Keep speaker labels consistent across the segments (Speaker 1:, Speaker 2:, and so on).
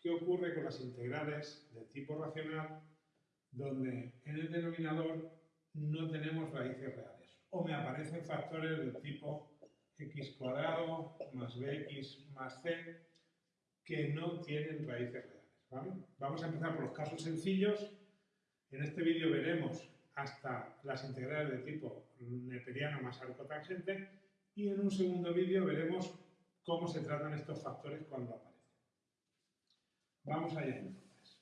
Speaker 1: qué ocurre con las integrales de tipo racional donde en el denominador no tenemos raíces reales o me aparecen factores del tipo x cuadrado más bx más c que no tienen raíces reales. Vamos a empezar por los casos sencillos. En este vídeo veremos hasta las integrales de tipo neperiano más arco tangente y en un segundo vídeo veremos cómo se tratan estos factores cuando aparecen. Vamos allá entonces.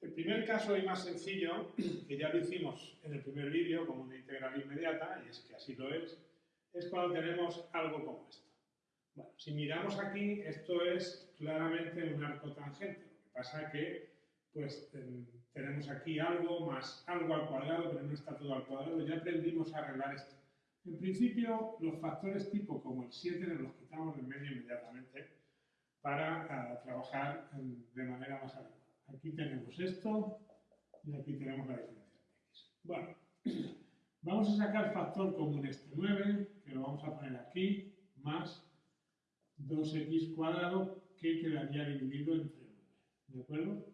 Speaker 1: El primer caso y más sencillo, que ya lo hicimos en el primer vídeo como una integral inmediata, y es que así lo es, es cuando tenemos algo como esto. Bueno, si miramos aquí, esto es claramente un arco tangente. Lo que pasa que pues tenemos aquí algo más algo al cuadrado, pero no está todo al cuadrado. Ya aprendimos a arreglar esto. En principio, los factores tipo como el 7 los quitamos del medio inmediatamente para ah, trabajar de manera más adecuada. Aquí tenemos esto y aquí tenemos la diferencia de x. Bueno, vamos a sacar factor común este 9, que lo vamos a poner aquí, más 2x cuadrado, que quedaría dividido entre 9. ¿De acuerdo?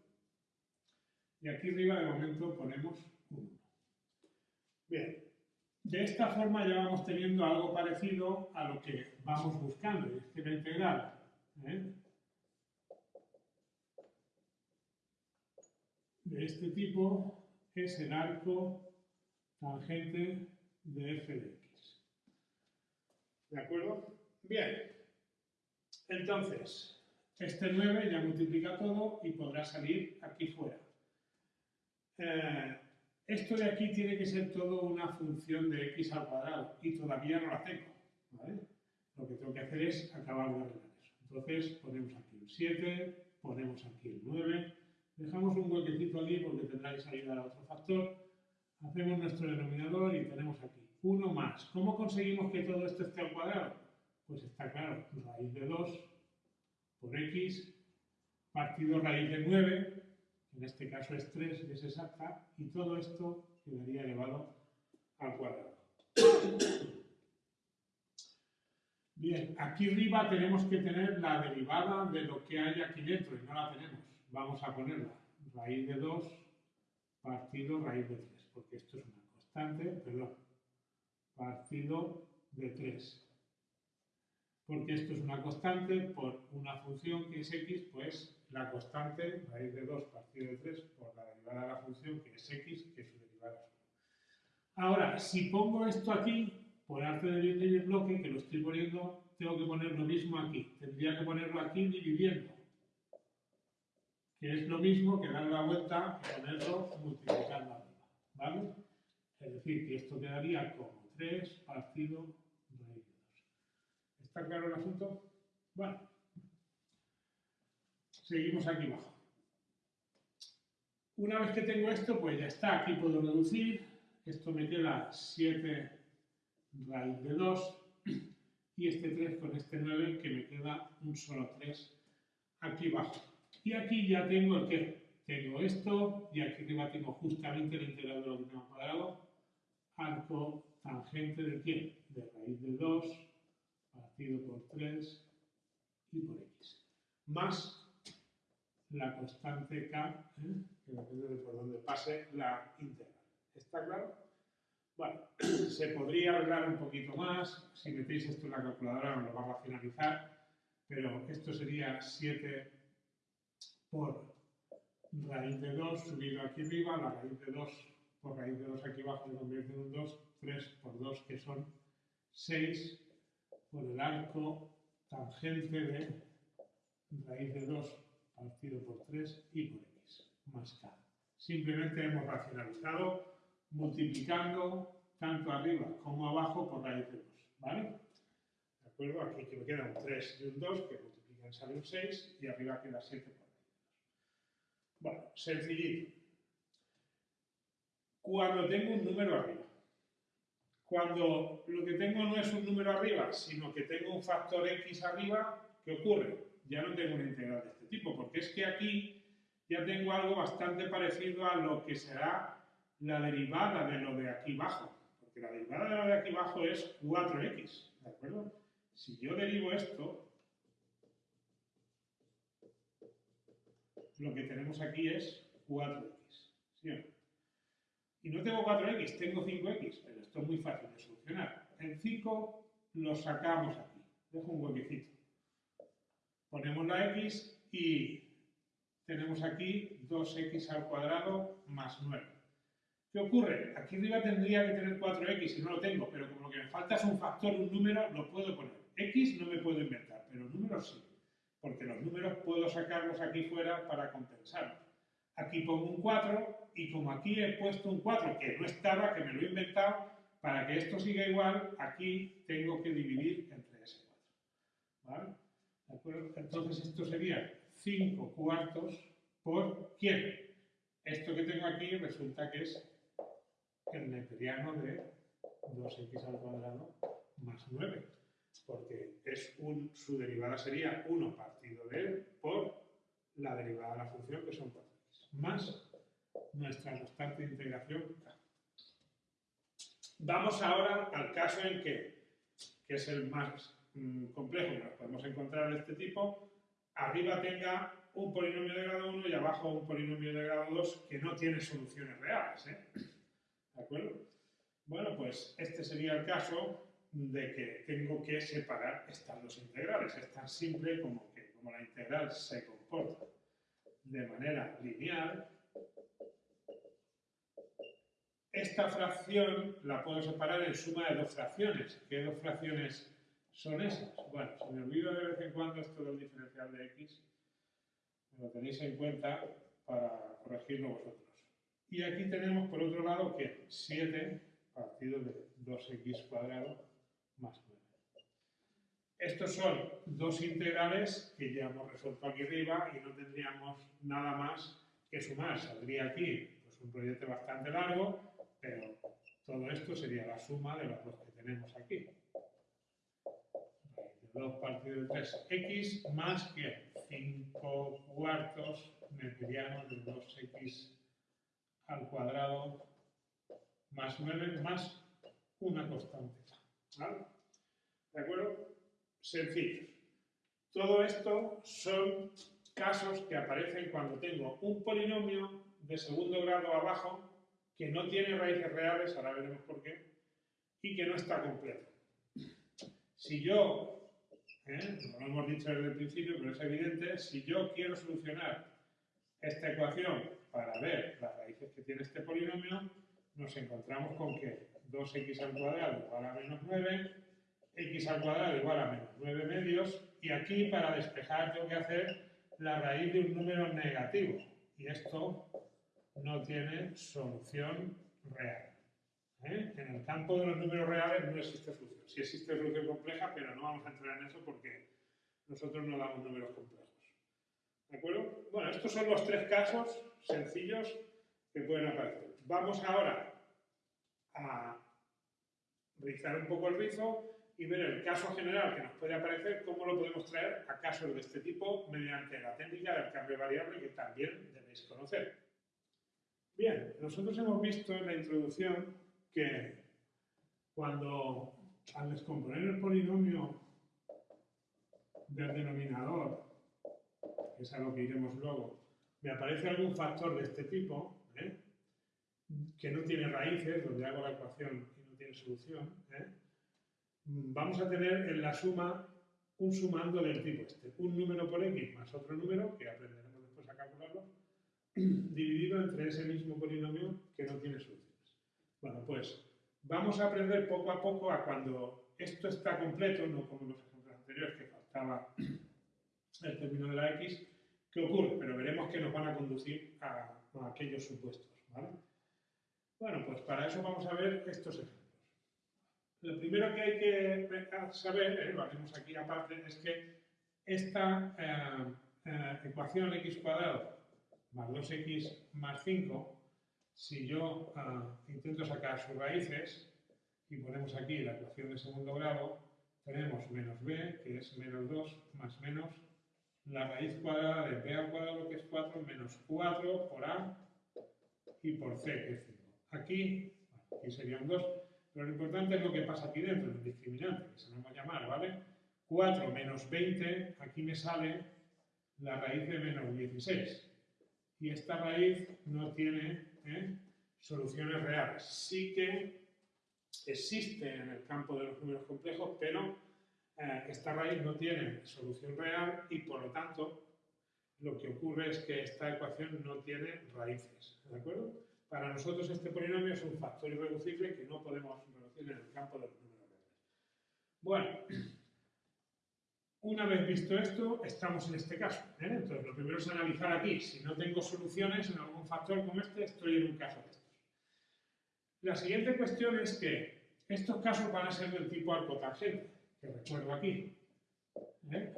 Speaker 1: Y aquí arriba de momento ponemos 1. Bien, de esta forma ya vamos teniendo algo parecido a lo que vamos buscando, es que la integral ¿eh? de este tipo es el arco tangente de f de x. ¿De acuerdo? Bien. Entonces, este 9 ya multiplica todo y podrá salir aquí fuera. Eh, esto de aquí tiene que ser todo una función de x al cuadrado y todavía no la tengo. Lo que tengo que hacer es acabar de arreglar eso. Entonces ponemos aquí el 7, ponemos aquí el 9, dejamos un huequecito aquí porque tendrá que salir a otro factor, hacemos nuestro denominador y tenemos aquí 1 más. ¿Cómo conseguimos que todo esto esté al cuadrado? Pues está claro, raíz de 2 por x partido raíz de 9 en este caso es 3 y es exacta, y todo esto quedaría elevado al cuadrado. Bien, aquí arriba tenemos que tener la derivada de lo que hay aquí dentro, y no la tenemos. Vamos a ponerla, raíz de 2 partido raíz de 3, porque esto es una constante, perdón, partido de 3. Porque esto es una constante por una función que es x, pues la constante, raíz de 2 partido de 3, por la derivada de la función, que es x, que su derivada es 1. Ahora, si pongo esto aquí, por arte de dividir bloque, que lo estoy poniendo, tengo que poner lo mismo aquí. Tendría que ponerlo aquí dividiendo, que es lo mismo que dar la vuelta y ponerlo multiplicando arriba. ¿Vale? Es decir, que esto quedaría como 3 partido raíz de 2. ¿Está claro el asunto? Bueno. Seguimos aquí abajo. Una vez que tengo esto, pues ya está. Aquí puedo reducir. Esto me queda 7 raíz de 2 y este 3 con este 9 que me queda un solo 3 aquí abajo. Y aquí ya tengo el que tengo esto y aquí arriba tengo justamente el integral de lo que tengo cuadrado, arco tangente de quién? De raíz de 2 partido por 3 y por x. Más la constante k, ¿eh? que depende de por dónde pase la integral. ¿Está claro? Bueno, se podría arreglar un poquito más, si metéis esto en la calculadora nos lo va a racionalizar, pero esto sería 7 por raíz de 2 subido aquí arriba, la raíz de 2 por raíz de 2 aquí abajo se convierte en un 2, 3 por 2 que son 6 por el arco tangente de raíz de 2 partido por 3 y por x más k. Simplemente hemos racionalizado multiplicando tanto arriba como abajo por raíz de 2. ¿Vale? ¿De acuerdo? Aquí que me queda un 3 y un 2 que multiplican sale un 6 y arriba queda 7 por raíz de 2. Bueno, sencillito. Cuando tengo un número arriba, cuando lo que tengo no es un número arriba, sino que tengo un factor x arriba, ¿qué ocurre? Ya no tengo una integral de este tipo, porque es que aquí ya tengo algo bastante parecido a lo que será la derivada de lo de aquí abajo, porque la derivada de lo de aquí abajo es 4x, ¿de acuerdo? Si yo derivo esto, lo que tenemos aquí es 4x. ¿sí Y no tengo 4x, tengo 5x, pero esto es muy fácil de solucionar. El 5 lo sacamos aquí, dejo un huequecito. Ponemos la x y tenemos aquí 2x al cuadrado más 9. ¿Qué ocurre? Aquí arriba tendría que tener 4x y no lo tengo, pero como lo que me falta es un factor, un número, lo puedo poner. x no me puedo inventar, pero números sí, porque los números puedo sacarlos aquí fuera para compensar. Aquí pongo un 4 y como aquí he puesto un 4 que no estaba, que me lo he inventado, para que esto siga igual, aquí tengo que dividir entre ese 4. ¿Vale? ¿De acuerdo? Entonces esto sería 5 cuartos por ¿quién? Esto que tengo aquí resulta que es el neperiano de 2x al cuadrado más 9, porque es un, su derivada sería 1 partido de él por la derivada de la función, que son 4x, más nuestra constante de integración k. Vamos ahora al caso en que, que es el más mm, complejo que nos podemos encontrar de este tipo, arriba tenga un polinomio de grado 1 y abajo un polinomio de grado 2 que no tiene soluciones reales. ¿eh? ¿De acuerdo? Bueno, pues este sería el caso de que tengo que separar estas dos integrales. Es tan simple como que como la integral se comporta de manera lineal, esta fracción la puedo separar en suma de dos fracciones. ¿Qué dos fracciones son esas? Bueno, si me olvido de vez en cuando esto del diferencial de x, lo tenéis en cuenta para corregirlo vosotros. Y aquí tenemos, por otro lado, que 7 partido de 2x cuadrado más 9. Estos son dos integrales que ya hemos resuelto aquí arriba y no tendríamos nada más que sumar. Saldría aquí pues, un proyecto bastante largo, pero todo esto sería la suma de los dos que tenemos aquí. 2 partido de 3x más que 5 cuartos neperianos de 2x al cuadrado más 9 más una constante. ¿Vale? ¿De acuerdo? Sencillos. Todo esto son casos que aparecen cuando tengo un polinomio de segundo grado abajo que no tiene raíces reales, ahora veremos por qué, y que no está completo. Si yo ¿eh? no lo hemos dicho desde el principio, pero es evidente, si yo quiero solucionar esta ecuación para ver las raíces que tiene este polinomio, nos encontramos con que 2x al cuadrado igual a menos 9, x al cuadrado igual a menos 9 medios, y aquí para despejar tengo que hacer la raíz de un número negativo, y esto no tiene solución real. ¿eh? En el campo de los números reales no existe solución. Sí existe solución compleja, pero no vamos a entrar en eso porque nosotros no damos números complejos. ¿De acuerdo? Bueno, estos son los tres casos sencillos que pueden aparecer. Vamos ahora a rizar un poco el rizo y ver el caso general que nos puede aparecer, cómo lo podemos traer a casos de este tipo mediante la técnica del cambio variable que también debéis conocer. Bien, nosotros hemos visto en la introducción que cuando al descomponer el polinomio del denominador, que es a lo que iremos luego, me aparece algún factor de este tipo, ¿eh? que no tiene raíces, donde hago la ecuación y no tiene solución, ¿eh? vamos a tener en la suma un sumando del tipo este, un número por x más otro número, que aprenderemos después a calcularlo, dividido entre ese mismo polinomio que no tiene solución. Bueno, pues vamos a aprender poco a poco a cuando esto está completo, no como los ejemplos anteriores que faltaba el término de la x, qué ocurre, pero veremos que nos van a conducir a, aquellos supuestos. Bueno, pues para eso vamos a ver estos ejemplos. Lo primero que hay que saber, eh, lo haremos aquí aparte, es que esta eh, eh, ecuación x cuadrado más 2x más 5 si yo ah, intento sacar sus raíces y ponemos aquí la ecuación de segundo grado, tenemos menos b, que es menos 2, más menos la raíz cuadrada de b al cuadrado, que es 4, menos 4 por a y por c, que es 5. Aquí, aquí sería un 2, pero lo importante es lo que pasa aquí dentro, el discriminante, que se nos va a llamar, ¿vale? 4 menos 20, aquí me sale la raíz de menos 16. Y esta raíz no tiene ¿eh? soluciones reales. Sí que existe en el campo de los números complejos, pero eh, esta raíz no tiene solución real y por lo tanto lo que ocurre es que esta ecuación no tiene raíces. ¿De acuerdo? Para nosotros este polinomio es un factor irreducible que no podemos reducir en el campo de los números reales. Bueno, una vez visto esto, estamos en este caso. ¿eh? Entonces, lo primero es analizar aquí. Si no tengo soluciones en algún factor como este, estoy en un caso de estos. La siguiente cuestión es que estos casos van a ser del tipo arcotangente, que recuerdo aquí. ¿eh?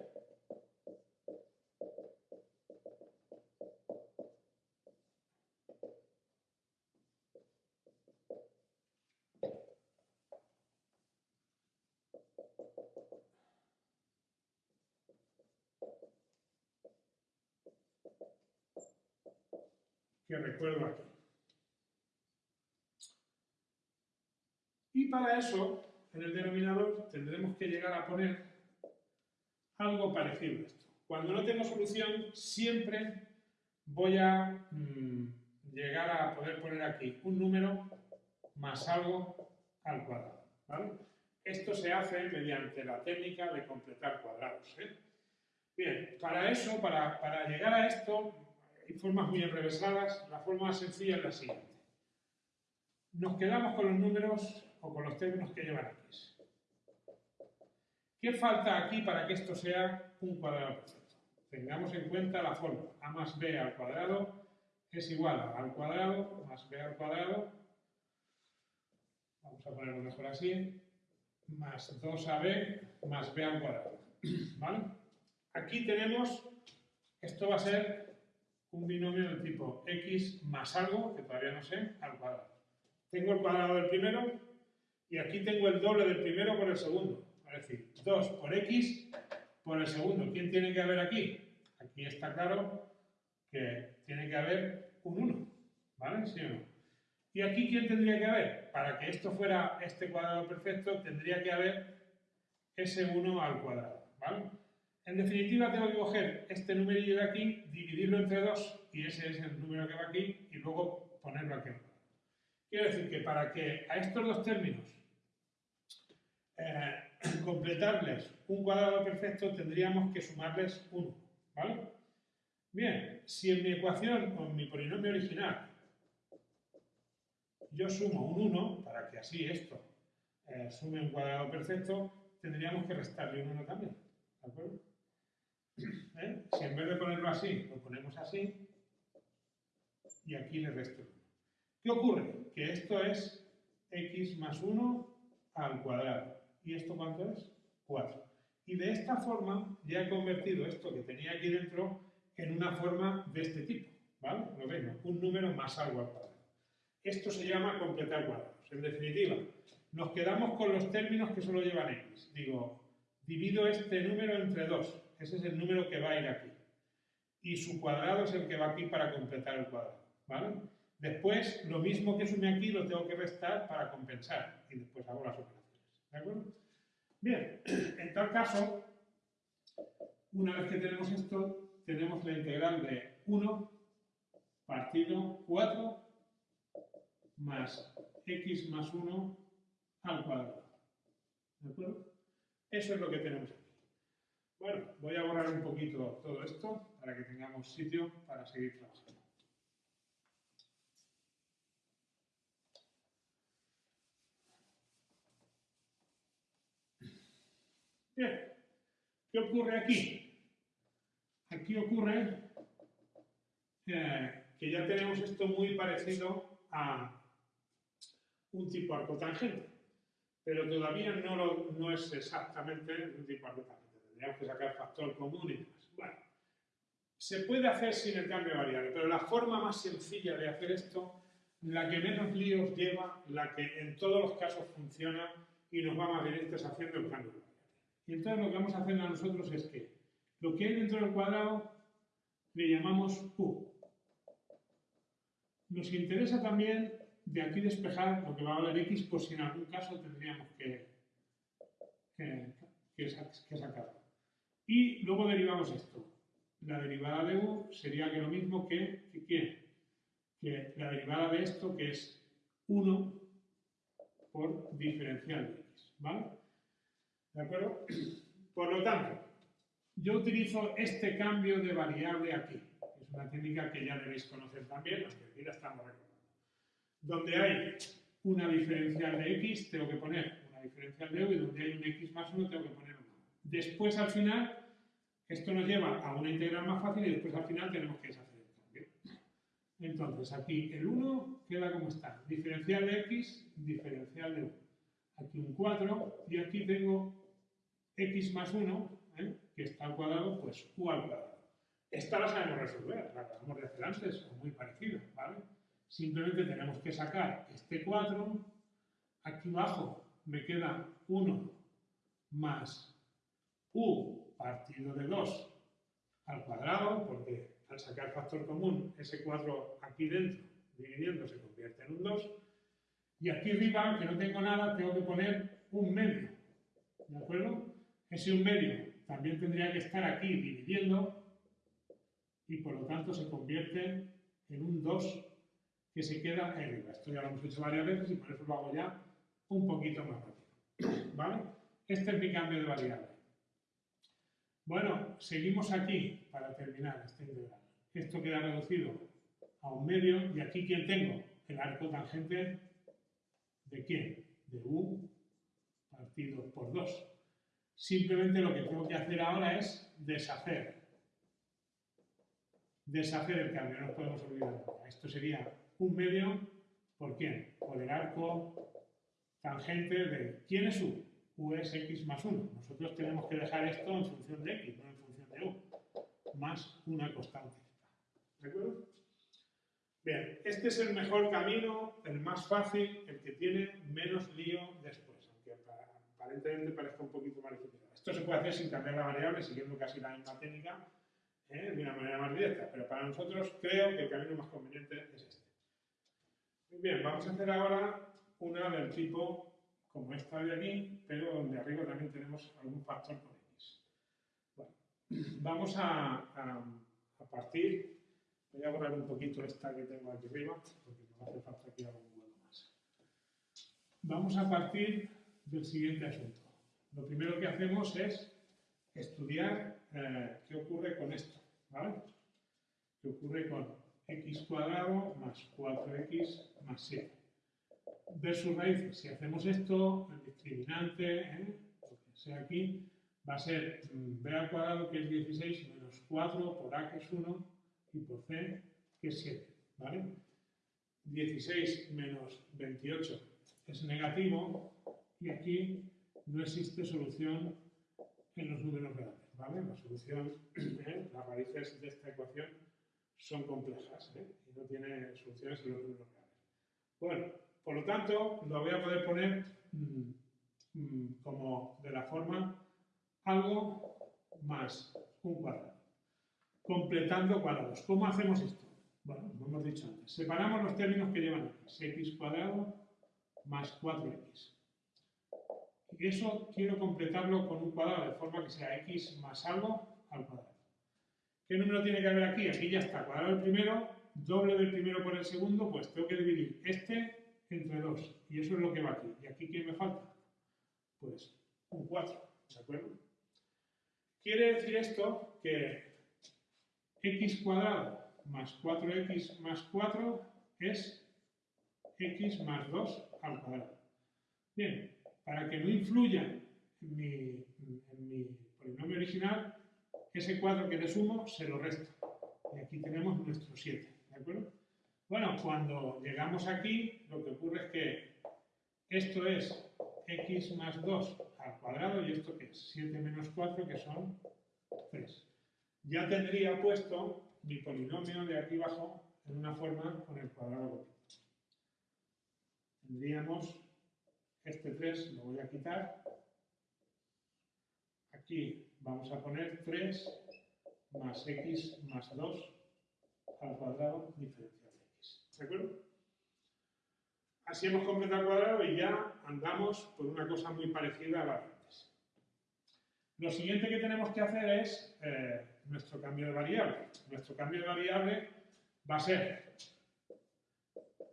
Speaker 1: Que recuerdo aquí. Y para eso, en el denominador, tendremos que llegar a poner algo parecido a esto. Cuando no tengo solución, siempre voy a mm, llegar a poder poner aquí un número más algo al cuadrado. Esto se hace mediante la técnica de completar cuadrados. ¿eh? Bien, para eso, para, para llegar a esto, hay formas muy enrevesadas. La forma más sencilla es la siguiente. Nos quedamos con los números o con los términos que llevan x. ¿Qué falta aquí para que esto sea un cuadrado perfecto? Tengamos en cuenta la forma. a más b al cuadrado es igual a al cuadrado más b al cuadrado. Vamos a ponerlo mejor así. Más 2ab más b al cuadrado. ¿Vale? Aquí tenemos, esto va a ser un binomio del tipo x más algo, que todavía no sé, al cuadrado. Tengo el cuadrado del primero y aquí tengo el doble del primero por el segundo. Es decir, 2 por x por el segundo. ¿Quién tiene que haber aquí? Aquí está claro que tiene que haber un 1. ¿Vale? ¿Sí o no? ¿Y aquí quién tendría que haber? Para que esto fuera este cuadrado perfecto, tendría que haber ese 1 al cuadrado. ¿Vale? En definitiva, tengo que coger este numerillo de aquí, dividirlo entre 2, y ese es el número que va aquí, y luego ponerlo aquí. Quiero decir que para que a estos dos términos eh, completarles un cuadrado perfecto, tendríamos que sumarles 1. ¿Vale? Bien, si en mi ecuación o en mi polinomio original yo sumo un 1, para que así esto eh, sume un cuadrado perfecto, tendríamos que restarle un 1 también. ¿De acuerdo? ¿Eh? Si en vez de ponerlo así, lo ponemos así, y aquí le resto 1. ¿Qué ocurre? Que esto es x más 1 al cuadrado. ¿Y esto cuánto es? 4. Y de esta forma ya he convertido esto que tenía aquí dentro en una forma de este tipo. ¿Vale? Lo veis, Un número más algo al cuadrado. Esto se llama completar cuadrados. En definitiva, nos quedamos con los términos que solo llevan x. Digo, divido este número entre 2 ese es el número que va a ir aquí. Y su cuadrado es el que va aquí para completar el cuadrado. ¿vale? Después, lo mismo que sume aquí lo tengo que restar para compensar. Y después hago las operaciones. ¿De acuerdo? Bien, en tal caso, una vez que tenemos esto, tenemos la integral de 1 partido 4 más x más 1 al cuadrado. ¿De acuerdo? Eso es lo que tenemos aquí. Bueno, voy a borrar un poquito todo esto para que tengamos sitio para seguir trabajando. Bien, ¿qué ocurre aquí? Aquí ocurre eh, que ya tenemos esto muy parecido a un tipo arcotangente, pero todavía no, no es exactamente un tipo arcotangente tendríamos que sacar factor común y demás. Bueno, se puede hacer sin el cambio de variable, pero la forma más sencilla de hacer esto, la que menos líos lleva, la que en todos los casos funciona y nos va más es haciendo el cambio de variable. Y entonces lo que vamos a hacer a nosotros es que lo que hay dentro del cuadrado le llamamos U. Nos interesa también de aquí despejar lo que va a valer X, por si en algún caso tendríamos que que, que sacarlo. Y luego derivamos esto. La derivada de u sería que lo mismo que, que, que la derivada de esto, que es 1 por diferencial de x. ¿Vale? ¿De acuerdo? Por lo tanto, yo utilizo este cambio de variable aquí. Es una técnica que ya debéis conocer también, aunque aquí la estamos recordando. Donde hay una diferencial de x, tengo que poner una diferencial de u, y donde hay un x más 1, tengo que poner 1. Después, al final, esto nos lleva a una integral más fácil y después al final tenemos que deshacer el cambio. Entonces, aquí el 1 queda como está. Diferencial de x, diferencial de u. Aquí un 4 y aquí tengo x más 1, ¿eh? que está al cuadrado, pues u al cuadrado. Esta la sabemos resolver, la acabamos de hacer antes, o muy parecida, ¿vale? Simplemente tenemos que sacar este 4, aquí abajo me queda 1 más u partido de 2 al cuadrado, porque al sacar factor común, ese 4 aquí dentro, dividiendo, se convierte en un 2. Y aquí arriba, que no tengo nada, tengo que poner un medio. ¿De acuerdo? Ese un medio también tendría que estar aquí dividiendo y por lo tanto se convierte en un 2 que se queda arriba. Esto ya lo hemos hecho varias veces y por eso lo hago ya un poquito más rápido. ¿Vale? Este es mi cambio de variable. Bueno, seguimos aquí para terminar esta integral. Esto queda reducido a un medio y aquí ¿quién tengo? El arco tangente de quién? De u partido por 2. Simplemente lo que tengo que hacer ahora es deshacer. Deshacer el cambio, no podemos olvidar. Esto sería un medio, ¿por quién? Por el arco tangente de... ¿Quién es u? U es x más 1. Nosotros tenemos que dejar esto en función de x, no en función de u, más una constante. ¿De acuerdo? Bien, este es el mejor camino, el más fácil, el que tiene menos lío después, aunque aparentemente parezca un poquito más difícil. Esto se puede hacer sin cambiar la variable, siguiendo casi la misma técnica, ¿eh? de una manera más directa, pero para nosotros creo que el camino más conveniente es este. Muy bien, vamos a hacer ahora una del tipo como esta de aquí, pero donde arriba también tenemos algún factor con x. Bueno, vamos a, partir, voy a borrar un poquito esta que tengo aquí arriba, porque no hace falta un hueco más. Vamos a partir del siguiente asunto. Lo primero que hacemos es estudiar eh, qué ocurre con esto, ¿vale? ¿Qué ocurre con x cuadrado más 4x más 7? Versus raíces. Si hacemos esto, el discriminante, ¿eh? sea aquí, va a ser mm, b al cuadrado, que es 16, menos 4 por a, que es 1, y por c, que es 7. ¿vale? 16 menos 28 es negativo, y aquí no existe solución en los números reales. ¿vale? La solución, ¿eh? las raíces de esta ecuación son complejas ¿eh? y no tiene soluciones en los números reales. Bueno, por lo tanto, lo voy a poder poner mm, mm, como de la forma algo más un cuadrado, completando cuadrados. ¿Cómo hacemos esto? Bueno, lo hemos dicho antes. Separamos los términos que llevan x, x cuadrado más 4x. Y eso quiero completarlo con un cuadrado, de forma que sea x más algo al cuadrado. ¿Qué número tiene que haber aquí? Aquí ya está, cuadrado el primero, doble del primero por el segundo, pues tengo que dividir este entre 2. Y eso es lo que va aquí. ¿Y aquí qué me falta? Pues un 4. ¿De acuerdo? Quiere decir esto que x cuadrado más 4x más 4 es x más 2 al cuadrado. Bien, para que no influya en mi, en mi polinomio original, ese 4 que le sumo se lo resto. Y aquí tenemos nuestro 7. ¿De acuerdo? Bueno, cuando llegamos aquí, lo que ocurre es que esto es x más 2 al cuadrado y esto que es 7 menos 4, que son 3. Ya tendría puesto mi polinomio de aquí abajo en una forma con el cuadrado. Tendríamos este 3, lo voy a quitar. Aquí vamos a poner 3 más x más 2 al cuadrado diferencial. ¿De acuerdo? Así hemos completado el cuadrado y ya andamos por una cosa muy parecida a la. Lo siguiente que tenemos que hacer es eh, nuestro cambio de variable. Nuestro cambio de variable va a ser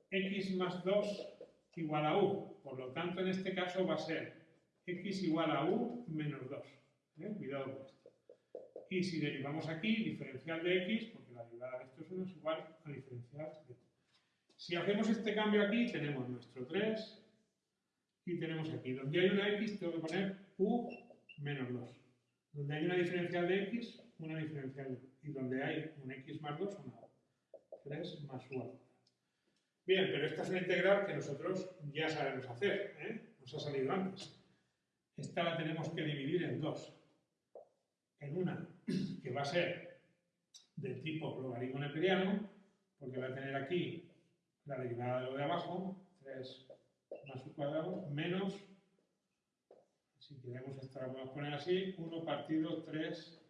Speaker 1: x más 2 igual a u. Por lo tanto, en este caso va a ser x igual a u menos 2. ¿eh? Cuidado con esto. Y si derivamos aquí, diferencial de x, porque la derivada de esto es 1 es igual a diferencial de. Si hacemos este cambio aquí, tenemos nuestro 3 y tenemos aquí. Donde hay una x, tengo que poner u menos 2. Donde hay una diferencial de x, una diferencial de y donde hay un x más 2, una 3 más u Bien, pero esta es una integral que nosotros ya sabemos hacer, ¿eh? nos ha salido antes. Esta la tenemos que dividir en dos. En una que va a ser del tipo logaritmo neperiano, porque va a tener aquí la derivada de lo de abajo, 3 más u cuadrado, menos si queremos esta la podemos poner así, 1 partido 3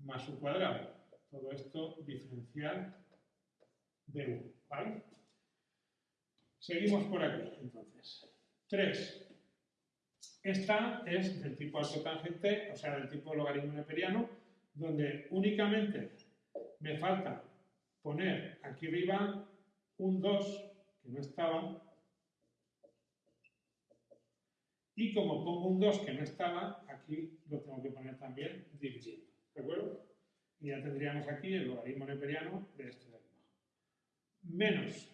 Speaker 1: más su cuadrado. Todo esto diferencial de 1, ¿vale? Seguimos por aquí, entonces. 3. Esta es del tipo alto tangente, o sea, del tipo logaritmo neperiano, donde únicamente me falta poner aquí arriba un 2, que no estaba, y como pongo un 2 que no estaba, aquí lo tengo que poner también dividiendo. ¿De acuerdo? Y ya tendríamos aquí el logaritmo neperiano de este de aquí. Menos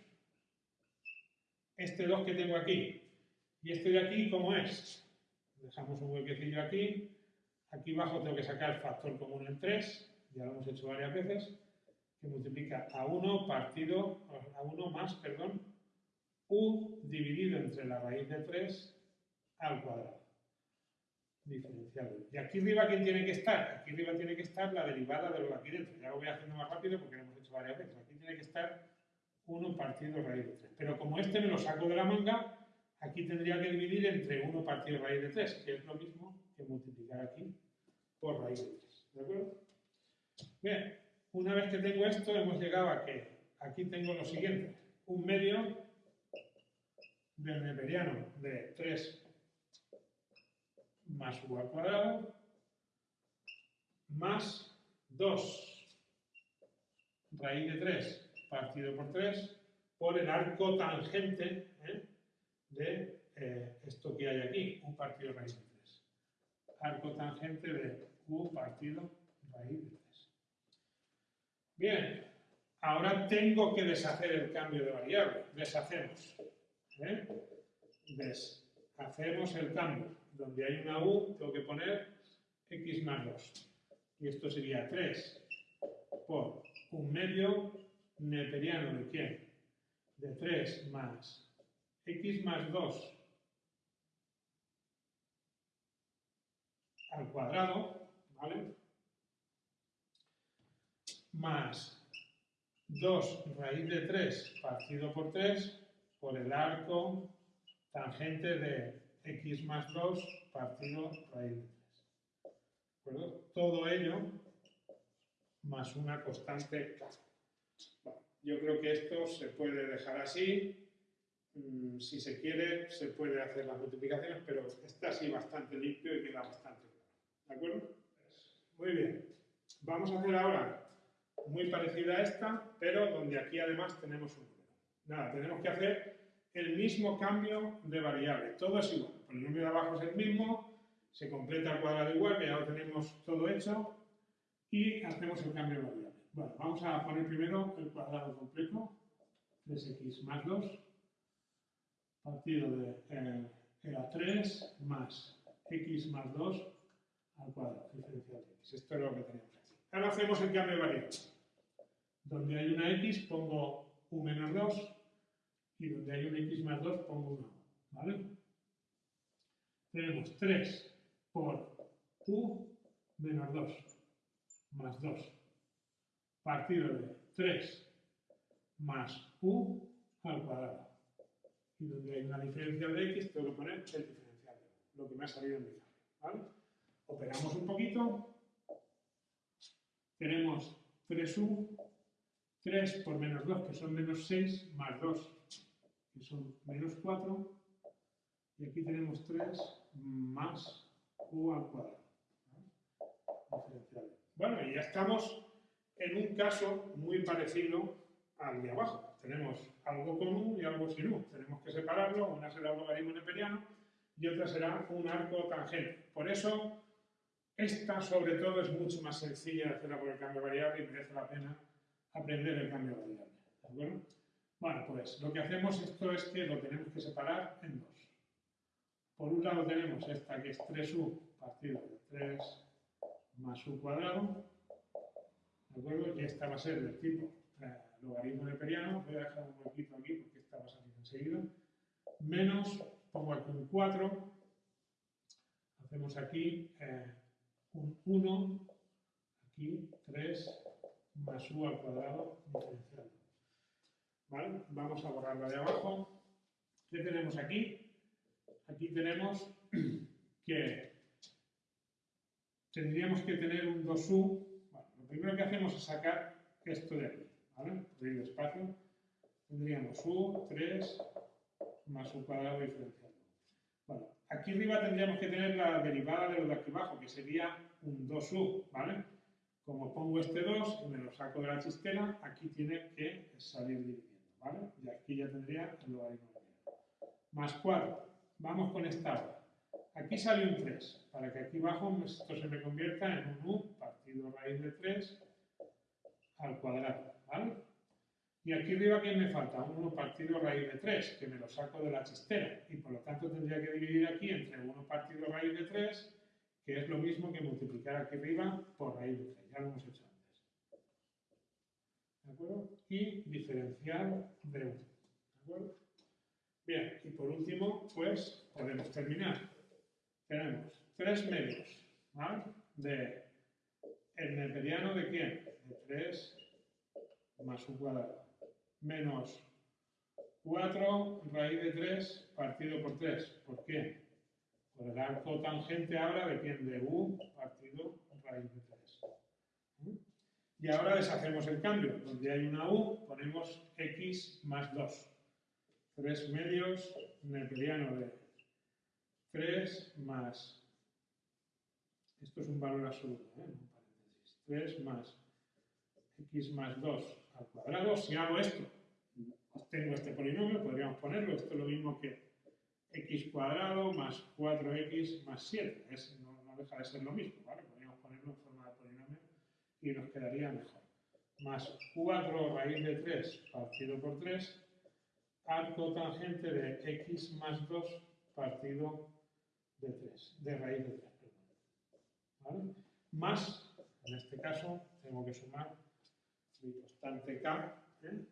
Speaker 1: este 2 que tengo aquí. Y este de aquí, ¿cómo es? Dejamos un huequecillo aquí. Aquí abajo tengo que sacar factor común en 3. Ya lo hemos hecho varias veces. Que multiplica a 1 partido, a 1 más, perdón, u dividido entre la raíz de 3 al cuadrado. Diferencial. ¿Y aquí arriba quién tiene que estar? Aquí arriba tiene que estar la derivada de lo de aquí dentro. Ya lo voy haciendo más rápido porque lo hemos hecho varias veces. Aquí tiene que estar 1 partido raíz de 3. Pero como este me lo saco de la manga, aquí tendría que dividir entre 1 partido raíz de 3, que es lo mismo que multiplicar aquí por raíz de 3. ¿De acuerdo? Bien, una vez que tengo esto, hemos llegado a que aquí tengo lo siguiente. Un medio del neperiano de 3 más u al cuadrado más 2 raíz de 3 partido por 3 por el arco tangente ¿eh? de eh, esto que hay aquí, u partido raíz de 3. Arco tangente de u partido raíz de 3. Bien, ahora tengo que deshacer el cambio de variable. Deshacemos. ¿eh? Deshacemos el cambio donde hay una u, tengo que poner x más 2. Y esto sería 3 por un medio neperiano de quién? De 3 más x más 2 al cuadrado, ¿vale? Más 2 raíz de 3 partido por 3 por el arco tangente de x más 2 partido raíz de 3. ¿De acuerdo? Todo ello más una constante k. yo creo que esto se puede dejar así. Mm, si se quiere, se puede hacer las multiplicaciones, pero está así bastante limpio y queda bastante claro. ¿De acuerdo? Muy bien. Vamos a hacer ahora muy parecida a esta, pero donde aquí además tenemos un número. Nada, tenemos que hacer el mismo cambio de variable. Todo es igual. El número de abajo es el mismo, se completa el cuadrado igual, que ya lo tenemos todo hecho, y hacemos el cambio de variable. Bueno, vamos a poner primero el cuadrado completo, 3x más 2, partido de eh, era 3 más x más 2 al cuadrado, diferencial de x. Esto es lo que tenemos. Ahora hacemos el cambio de variable. Donde hay una x pongo u menos 2 y donde hay un x más 2 pongo 1. ¿Vale? Tenemos 3 por u menos 2 más 2 partido de 3 más u al cuadrado. Y donde hay una diferencia de x, tengo que poner el diferencial de lo que me ha salido en mi cambio. ¿vale? Operamos un poquito. Tenemos 3u, 3 por menos 2, que son menos 6, más 2, que son menos 4, y aquí tenemos 3 más u al cuadrado. diferencial. Bueno, y ya estamos en un caso muy parecido al de abajo. Tenemos algo con U y algo sin U. Tenemos que separarlo, una será un logaritmo neperiano y otra será un arco tangente. Por eso, esta sobre todo es mucho más sencilla de hacerla por el cambio variable y merece la pena aprender el cambio variable. ¿De acuerdo? Bueno, pues lo que hacemos esto es que lo tenemos que separar en dos. Por un lado tenemos esta que es 3u partido de 3 más u cuadrado, ¿de acuerdo? Y esta va a ser del tipo eh, logaritmo neperiano, voy a dejar un huequito aquí porque esta va a salir enseguida, menos, pongo aquí un 4, hacemos aquí eh, un 1, aquí 3 más u al cuadrado diferencial. ¿Vale? Vamos a borrarla de abajo. ¿Qué tenemos aquí? Aquí tenemos que tendríamos que tener un 2u. Bueno, lo primero que hacemos es sacar esto de aquí. ¿vale? Por ir despacio. Tendríamos u, 3, más u cuadrado diferencial. Bueno, aquí arriba tendríamos que tener la derivada de lo de aquí abajo, que sería un 2u, ¿vale? Como pongo este 2 y me lo saco de la chistera, aquí tiene que salir dividiendo, ¿vale? Y aquí ya tendría el logaritmo de Más 4. Vamos con esta hora. Aquí sale un 3, para que aquí abajo esto se me convierta en un u partido raíz de 3 al cuadrado, ¿vale? Y aquí arriba, ¿qué me falta? Un 1 partido raíz de 3, que me lo saco de la chistera. Y por lo tanto tendría que dividir aquí entre 1 partido raíz de 3 que es lo mismo que multiplicar aquí arriba por raíz de 3, ya lo hemos hecho antes. ¿De acuerdo? Y diferencial de 1. ¿De acuerdo? Bien, y por último, pues podemos terminar. Tenemos 3 medios, ¿vale? De el neperiano de quién? De 3 más un cuadrado. Menos 4 raíz de 3 partido por 3. ¿Por qué? Por el arco tangente ahora depende de u partido raíz de 3. ¿Mm? Y ahora deshacemos el cambio. Donde hay una u, ponemos x más 2. 3 medios neperiano de 3 más, esto es un valor absoluto, ¿eh? un paréntesis, 3 más x más 2 al cuadrado. Si hago esto, obtengo este polinomio, podríamos ponerlo, esto es lo mismo que x cuadrado más 4x más 7. no, deja de ser lo mismo, ¿vale? Podríamos ponerlo en forma de polinomio y nos quedaría mejor. Más 4 raíz de 3 partido por 3, arco tangente de x más 2 partido de 3, de raíz de 3, ¿Vale? Más, en este caso, tengo que sumar mi constante k, ¿eh?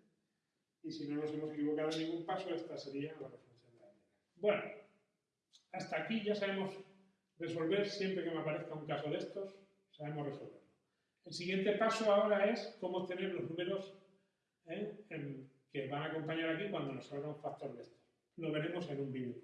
Speaker 1: y si no nos hemos equivocado en ningún paso, esta sería la respuesta. Bueno, hasta aquí ya sabemos resolver, siempre que me aparezca un caso de estos, sabemos resolverlo. El siguiente paso ahora es cómo obtener los números ¿eh? que van a acompañar aquí cuando nos salga un factor de estos. Lo veremos en un vídeo.